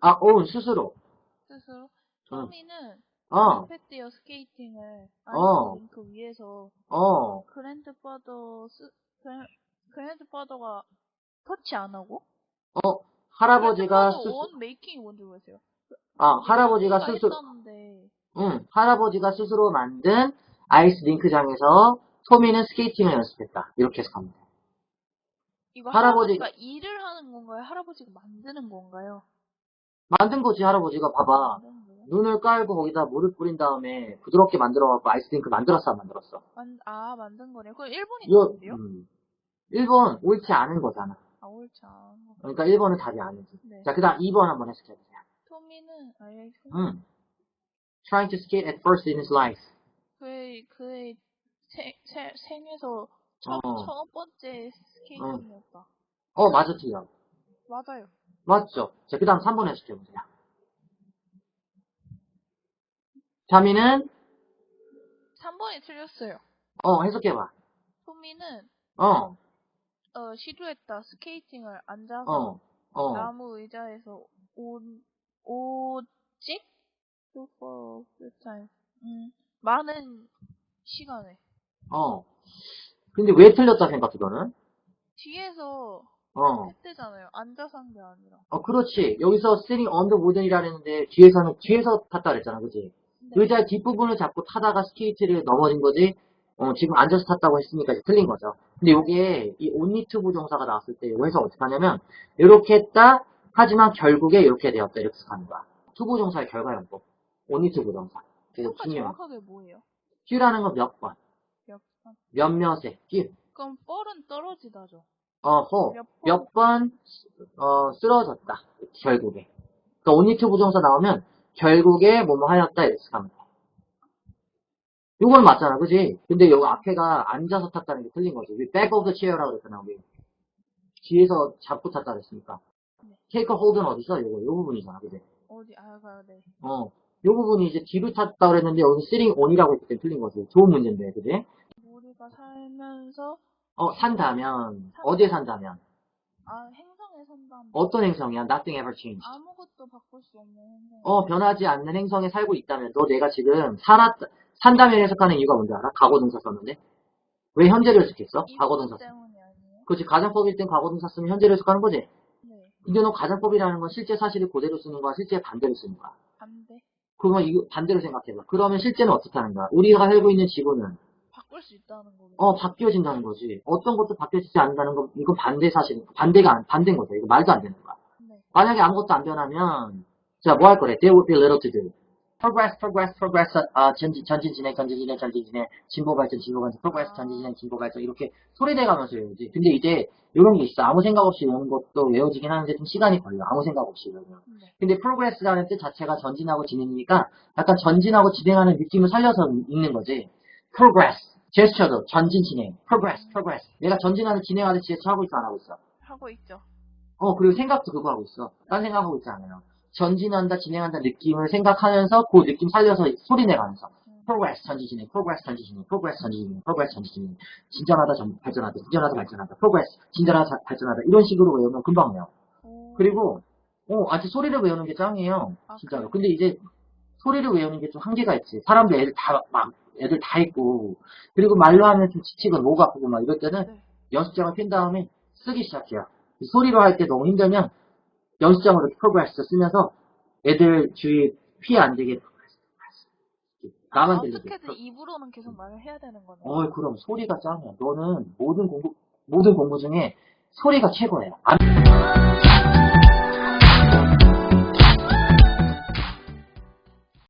아, 어, 스스로. 스스로 응. 토미는 어, 페티어 스케이팅을 어. 아이스 링크 위에서 어, 그랜드 파더 스 그랜- 그랜드 파더가 터치 안 하고 어, 할아버지가 스스, 원 메이킹이 뭔지 모르겠어요. 아, 할아버지가 스스로, 했다는데 응, 할아버지가 스스로 만든 아이스 링크장에서 토미는 스케이팅을 연습했다. 이렇게 해석합니다. 이거 할아버지- 할아버지가 일을 하는 건가요? 할아버지가 만드는 건가요? 만든 거지, 할아버지가. 봐봐. 눈을 깔고 거기다 물을 뿌린 다음에 부드럽게 만들어갖고 아이스 링크 만들었어, 안 만들었어? 만, 아 만든 거네요. 그럼 일본이 이거, 뭔데요? 음, 1번 옳지 않은 거잖아. 아 옳지 않은 거. 그러니까 1번은 답이 아니지. 네. 자, 그 다음 2번 한번 해석해보세요. 토미는 아예 음. Trying to skate at first in his life. 그의 그의 세, 세, 생에서 첫, 어. 첫 번째 스케이팅이었다. 어, 맞아, 틀려. 맞아요. 맞죠? 자, 그 다음 3번 해석해보세요. 자미는, 3번이 틀렸어요. 어, 해석해봐. 토미는 어, 어, 시도했다. 스케이팅을 앉아서 어, 어. 나무 의자에서 오, 오직 for time. 음, 많은 시간에 어. 근데 왜 틀렸다 생각해, 너는? 뒤에서 어. 했대잖아요. 앉아서 한 게 아니라. 어, 그렇지. 여기서 sitting on the wooden이라 했는데, 뒤에서는, 뒤에서 탔다 그랬잖아, 그지? 네. 의자 뒷부분을 잡고 타다가 스케이트를 넘어진 거지, 어, 지금 앉아서 탔다고 했으니까 이제 틀린 거죠. 근데 요게, 이 to 부정사가 나왔을 때, 이거 해서 어떻게 하냐면, 이렇게 했다, 하지만 결국에 이렇게 되었다, 이렇게 하는 거야. to 부정사의 결과형법. only to 부정사. 평가 중요한. 정확하게 뭐예요? few,라는 건 몇 번, 몇 번? 몇몇에, few. 그럼 뻘은 떨어지다죠. 몇 번? 몇 번, 어, 쓰러졌다. 결국에. 그러니까 to 부정사 나오면, 결국에 뭐뭐 하였다, 이렇게 돼. 이건 맞잖아, 그지? 근데 여기 앞에가 앉아서 탔다는 게 틀린 거지. 우리 back of the chair라고 그랬잖아, 우리. 뒤에서 잡고 탔다 그랬으니까. 네. take a hold는 어디서? 요거, 요 부분이잖아, 그지? 어디 아 가야 돼. 어. 요 부분이 이제 뒤로 탔다 그랬는데, 여기 sitting on이라고 했기 때문에 틀린 거지. 좋은 문제인데, 그지? 우리가 살면서 어, 산다면, 어디에 산다면? 아 행성에 산다면 어떤 행성이야? Nothing ever changed. 아무것도 바꿀 수 없는 행성. 어, 변하지 않는 행성에 살고 있다면, 너 내가 지금 살았, 산다면 해석하는 이유가 뭔지 알아? 과거 동사 썼는데? 왜 현재를 해석했어? 과거 동사 써. 때문이 아니에요? 그렇지, 가정법일 땐 과거 동사 쓰면 현재를 해석하는 거지? 네. 근데 너 가정법이라는 건 실제 사실을 그대로 쓰는 거야? 실제 반대로 쓰는 거야? 반대. 그러면 이거 반대로 생각해봐. 그러면 실제는 어떻게 하는 거야? 우리가 살고 있는 지구는, 바꿀 수 있다는 거예요. 어, 바뀌어진다는 거지. 어떤 것도 바뀌어지지 않는다는 건, 이건 반대 사실, 반대가, 안- 반대인 거죠. 이거 말도 안 되는 거야. 네. 만약에 아무것도 안 변하면, 자, 뭐 할 거래? There would be little to do. progress, progress, progress, 아, 전진, 전진, 진행, 전진, 진행, 전진, 진행, 진보 발전, 진보 발전, progress, 전진, 진행, 진보 발전, 이렇게 소리내 가면서 외우지. 근데 이제, 이런 게 있어. 아무 생각 없이 외우는 것도 외워지긴 하는데 좀 시간이 걸려. 아무 생각 없이 외우면. 네. 근데 progress라는 뜻 자체가 전진하고 진행이니까 약간 전진하고 진행하는 느낌을 살려서 읽는 거지. progress. 제스처도 전진, 진행. progress, progress. 내가 전진하는, 진행하는 제스처 하고 있어, 안 하고 있어? 하고 있죠. 어, 그리고 생각도 그거 하고 있어. 딴 생각하고 있지 않아요. 전진한다, 진행한다 느낌을 생각하면서 그 느낌 살려서 소리 내가면서 음. progress, 전진, 진행, progress, 전진, 진행, progress, 전진, 진행, progress, 전진, 진행. 진전하다, 전, 발전하다, 진전하다, 발전하다, progress, 진전하다, 자- 발전하다. 이런 식으로 외우면 금방 외워. 오. 그리고, 어, 아직 소리를 외우는 게 짱이에요. 아, 진짜로. 근데 이제 소리를 외우는 게 좀 한계가 있지. 사람들 애들 다, 막, 애들 다 있고. 그리고 말로 하면 좀 지치고 목 아프고 막 이럴 때는 네. 연습장을 핀 다음에 쓰기 시작해요. 소리로 할 때 너무 힘들면 연습장으로 progress 쓰면서 애들 주위 피해 안 되게 나만 아, 들리게. 어떻게든 입으로는 계속 말을 해야 되는 거네. 어, 그럼 소리가 짱이야. 너는 모든 공부 모든 공부 중에 소리가 최고예요. 안-